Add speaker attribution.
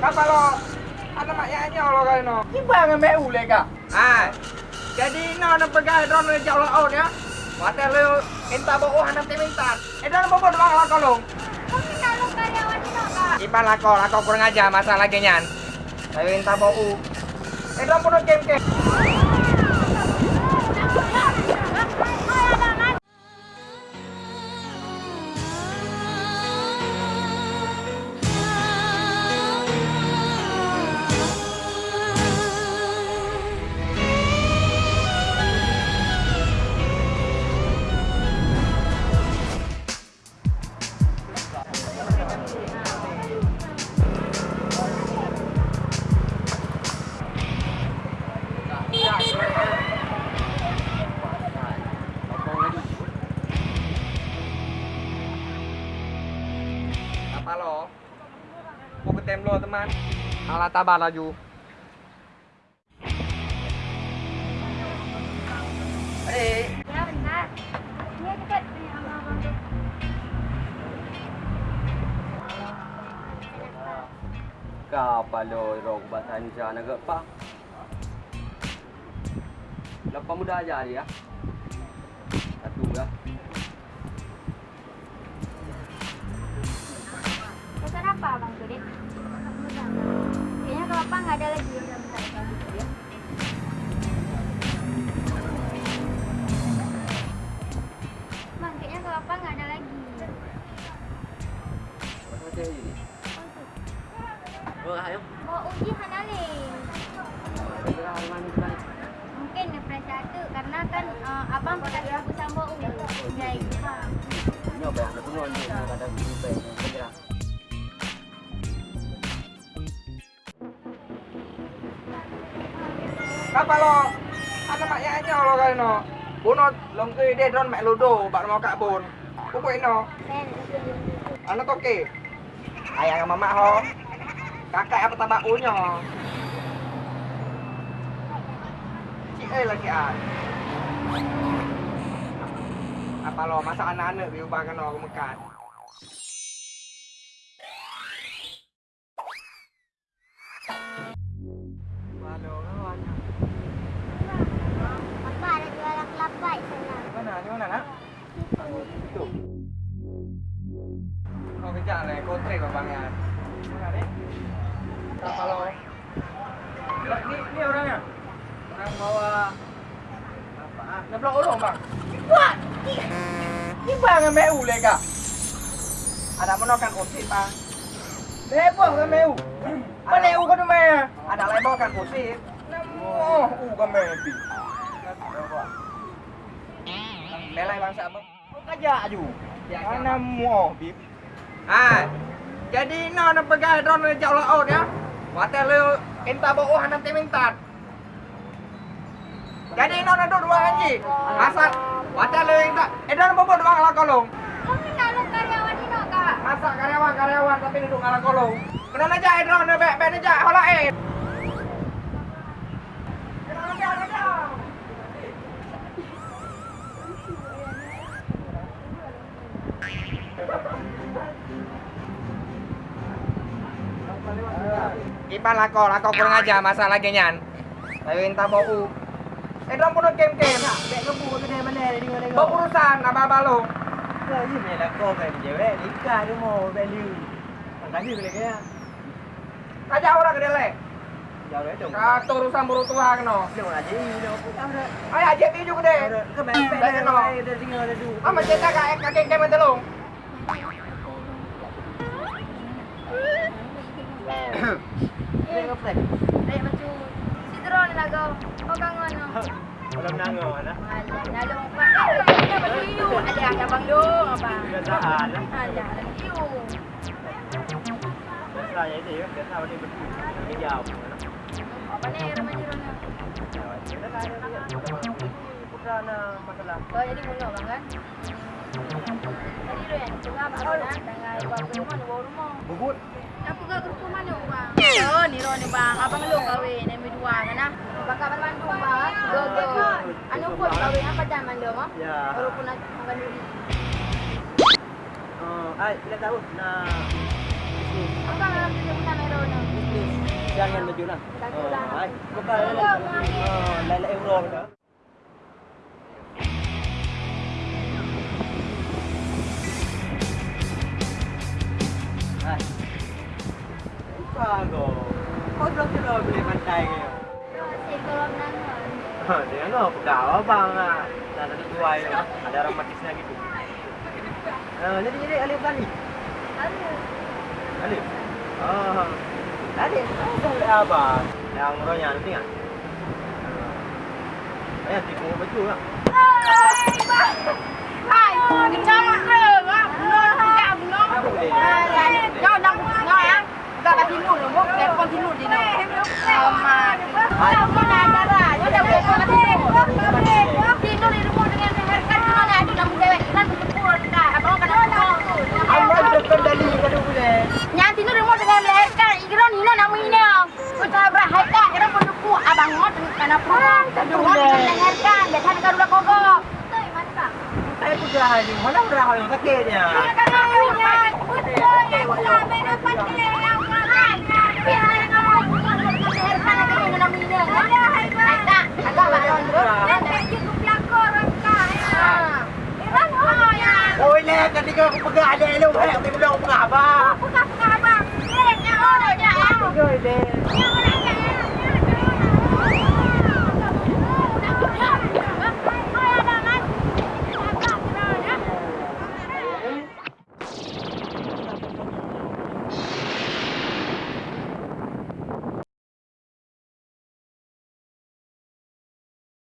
Speaker 1: Kapal lo, ada mak yaknya lo kali no. Kibar dengan MU le kak. Ah, jadi no nak pegang drone le jauh laut ya. Mata lo entah bawa hanam temintan. Eh dalam bawa doang lah kolong.
Speaker 2: Kami nak lo karyawan ni no kak.
Speaker 1: Ipan lako, lako kurang aja masalah genyan. Tapi entah bawa. Eh dalam pun game game. Mau ke tem lo teman. Alah tabah laju.
Speaker 3: Adik,
Speaker 2: Ya benar. Dia dekat tu.
Speaker 4: Kapalo rok Indonesia nak ke pak. Lepas muda aja dia. Satu ya.
Speaker 2: Pesan apa tu, Dik? Kayaknya kalau apa nggak ada lagi ya. Apa nggak ada lagi.
Speaker 4: Macam ni. Oh.
Speaker 2: Oh, uji. Mungkin satu karena kan uh, abang pernah aku sama uji. Ya, itu. Ini
Speaker 4: apa yang aku nonton
Speaker 1: yaknya lo kali no. Buno long ke dia drone mak ludo, bak mau kak bun. Pupuk ino.
Speaker 2: Sen.
Speaker 1: Ano to ke? Ayah sama mak ho. Kakak apa tabak unyo. Cik eh lagi an. Apa lo masak anak-anak diubah kan orang mekat. ขนาดนั้นเอาไปจ่าอะไรก็เตะกับบางงานขนาดน้ตาปลาลอนี่นี่อะไรเนี่นางเพาว่าน้ำปลาโอนหลงบังว้านี่บางกันแม่อูเลยกะอาดามนอกกันอดสิปะเฮ้พวกกันแม่อูมาเลวก็ทำไมอะอาดามอะไรบอกกันอดสิน้ำอูกันแม่ปีแล้
Speaker 3: วก็
Speaker 1: Belai bangsa apa?
Speaker 3: Kau kajak ju.
Speaker 1: Mana mu bib. Ah, jadi no nak pegang drone le jauh laut ya. Mata lo entah bawa hanam temintan. Jadi no nak dua anji. Asal mata lo entah. Eh dalam bawa dua ngalah kolong.
Speaker 2: Kami nak lo karyawan ni no kak.
Speaker 1: Masa karyawan karyawan tapi duduk ngalah kolong. Kena aja eh drone bek bek aja hola eh. Kena aja aja. Ipan lako, lako kurang aja masalah genyan. Tapi entah bau. Eh, dong pun game game.
Speaker 3: Dek kau buat kedai mana ni dengan Bau
Speaker 1: urusan apa balu.
Speaker 3: Kau ni main kau kan je weh. Nikah tu mau value. Makasih boleh kaya.
Speaker 1: Kajak orang ke dele.
Speaker 3: Kata
Speaker 1: urusan buru Tuhan no.
Speaker 3: Dong aja ini dong. Kau dah.
Speaker 1: Ay, aja tuju ke de.
Speaker 3: Kau main pet dah dah dah tinggal dah tu. Ah, macam tak kak
Speaker 1: kak game telung.
Speaker 3: Pet.
Speaker 5: Dek
Speaker 6: macam si drone nak
Speaker 5: kau. Kau
Speaker 6: kangen no.
Speaker 3: Kalau menangis mana?
Speaker 4: Alah,
Speaker 6: nak lo apa? Eh,
Speaker 5: kau nak baju
Speaker 3: you.
Speaker 6: Alah, abang dong apa?
Speaker 3: Kebiasaan lah. Alah, you. Saya ini ya, biasa ni betul. Ini jauh.
Speaker 6: Apa ni remaja drone?
Speaker 3: Bukan masalah. Kau
Speaker 6: jadi mula bang kan? Tadi tu yang tengah
Speaker 3: abang nak
Speaker 6: tengah buat rumah ni bawa rumah.
Speaker 3: Bubut. Apa kau
Speaker 6: ke rumah
Speaker 5: mana bang?
Speaker 6: Oh, ni ro ni
Speaker 5: bang. Abang lu
Speaker 6: kahwin
Speaker 5: ni
Speaker 6: dua
Speaker 5: kan
Speaker 6: ah. Bakal Bandung bang.
Speaker 2: Go
Speaker 3: go. Anu pun kahwin
Speaker 5: apa zaman
Speaker 6: dia mah?
Speaker 3: Ya. Baru pun nak makan
Speaker 6: dulu.
Speaker 3: Oh, ai, kita tahu. Nah, Apa
Speaker 6: nak
Speaker 5: kerja pun nak ro
Speaker 6: ni?
Speaker 3: ini Layan baju lah. Lah. Hai. Bukan Oh, lala euro dah. No, pegawai bang ah. Dah ada tuai. Ada orang matisnya gitu. Ah, jadi jadi alif balik.
Speaker 2: Ada.
Speaker 3: Alif. Oh. Alif. Ada apa? Yang rohnya nanti kan? Ayah tipu baju lah.
Speaker 5: Hai, kita makan ah. Belum kita belum.
Speaker 3: Apa boleh? Yo
Speaker 6: đang ngồi á.
Speaker 5: Ra
Speaker 6: cái thịt lụt
Speaker 3: sakitnya. Ôi nè, tadi kau aku pegang ada lu, hei, aku belum ngapa. Rồi đi.